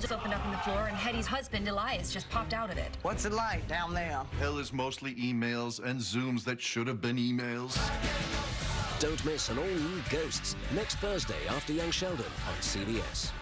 just opened up in the floor, and Hetty's husband, Elias, just popped out of it. What's it like down there? Hell is mostly emails and Zooms that should have been emails. Don't miss an all-new Ghosts next Thursday after Young Sheldon on CBS.